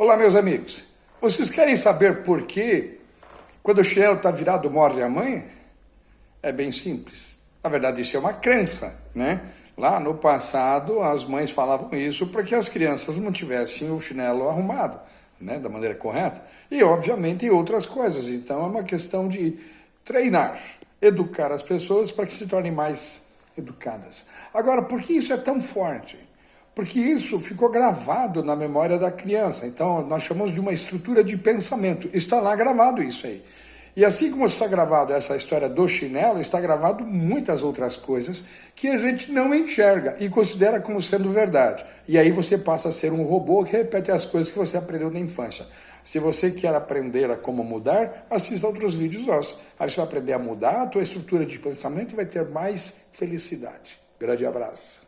Olá, meus amigos. Vocês querem saber por que, quando o chinelo está virado, morre a mãe? É bem simples. Na verdade, isso é uma crença, né? Lá no passado, as mães falavam isso para que as crianças mantivessem o chinelo arrumado, né? Da maneira correta. E, obviamente, outras coisas. Então, é uma questão de treinar, educar as pessoas para que se tornem mais educadas. Agora, por que isso é tão forte? Porque isso ficou gravado na memória da criança. Então, nós chamamos de uma estrutura de pensamento. Está lá gravado isso aí. E assim como está gravado essa história do chinelo, está gravado muitas outras coisas que a gente não enxerga e considera como sendo verdade. E aí você passa a ser um robô que repete as coisas que você aprendeu na infância. Se você quer aprender a como mudar, assista outros vídeos nossos. Aí você vai aprender a mudar a tua estrutura de pensamento e vai ter mais felicidade. Grande abraço.